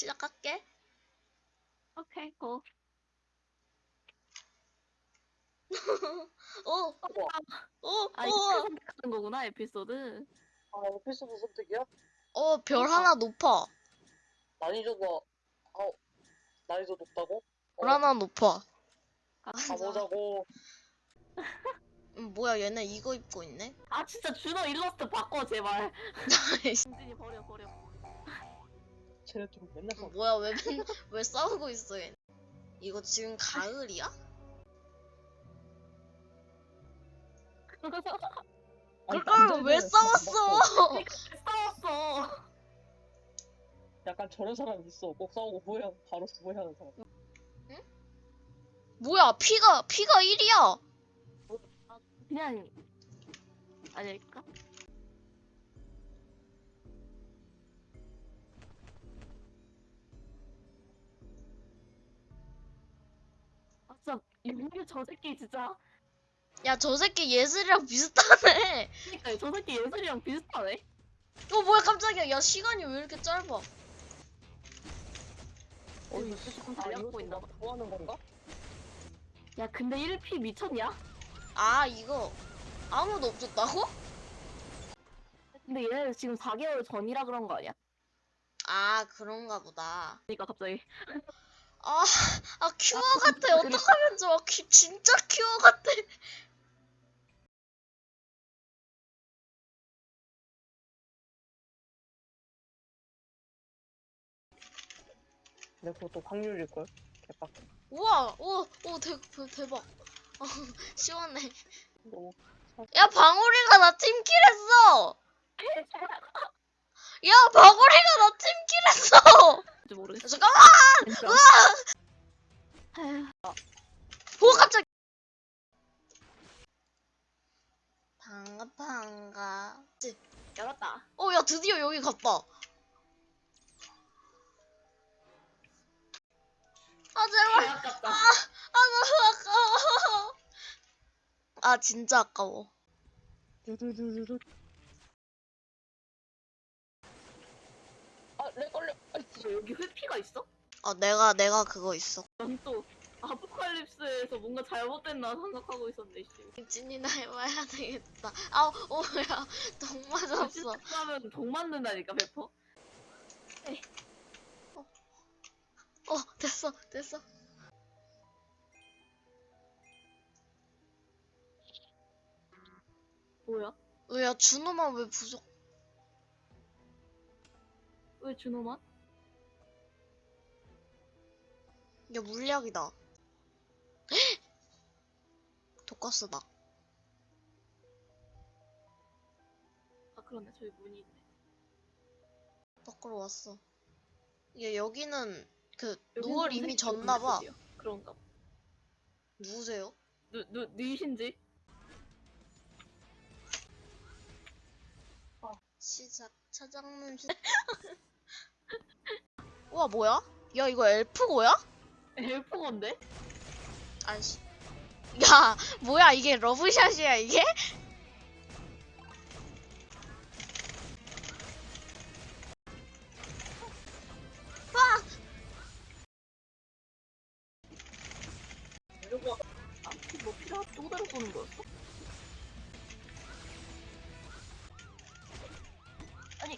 시작할게. 오케이, 고. 오, 오, 아, 오, 이렇게 선택하는 거구나, 에피소드. 아, 에피소드 선택이야? 어, 별 하나 높아. 난이도가, 아, 난이도 높다고? 어, 별 하나 높아. 가보자고. 음, 뭐야, 얘네 이거 입고 있네? 아, 진짜 준호 일러스트 바꿔, 제발. 진진이 버려, 버려. 쟤네 좀 맨날 싸워. 뭐야, 왜, 맨- 왜 싸우고 있어, 얘? 이거 지금 가을이야? 아니, 그걸 왜 남자애들은 싸웠어? 싸웠어. 약간 저런 사람 있어. 꼭 싸우고 후회하고 바로 후회하는 사람. 뭐야, 피가, 피가 1이야. 그냥, 아닐까? 진짜, 윤규 저 새끼 진짜. 야, 저 새끼 예슬이랑 비슷하네. 그니까 저 새끼 예슬이랑 비슷하네. 어, 뭐야, 깜짝이야. 야, 시간이 왜 이렇게 짧아? 어, 이거 조금 아, 달려 이것도 보인다. 봐. 막 좋아하는 건가? 야, 근데 1피 미쳤냐? 아, 이거 아무도 없었다고? 근데 얘네 지금 4개월 전이라 그런 거 아니야? 아, 그런가 보다. 그니까 갑자기. 아, 아 큐어 아, 같아. 그래. 어떡하면 좋아. 큐, 진짜 큐어 같아. 근데 그것도 확률일걸? 개빡. 우와, 오, 오, 대, 대, 대박. 어, 시원해. 너무. 야, 방울이가 나 팀킬했어. 야, 방울이가 나 팀킬했어. 모르겠어. 잠깐만. 진짜. 오, 깜짝. 반가, 반가. 열었다. 어, 야, 드디어 여기 갔다. 아, 제발. 개 아깝다. 아, 너무 아까워. 아, 진짜 아까워. 두두두두두. 아, 렉 걸려. 아이, 뭐 여기 회피가 있어? 아, 내가, 내가 그거 있어. 난 또 아포칼립스에서 뭔가 잘못됐나 생각하고 있었네, 씨. 찐이나 해봐야 되겠다. 아, 오, 야, 똥 맞았어. 하면 동 맞는다니까, 배포. 어, 됐어, 됐어. 뭐야? 왜, 야, 준호만 왜 부족? 왜 준호만? 야, 물약이다. 독가스다. 아, 그러네. 저기 문이 있네. 밖으로 왔어. 야, 여기는 그 여긴 노을 좀 이미 졌나봐. 그런가 봐. 누구세요? 누, 누, 니신지? 시작 차장님 시... 우와 뭐야? 야 이거 엘프고야? 엘포건데? 아씨. 야, 뭐야 이게 러브샷이야 이게? 뭐야? 보는 거였어? 아니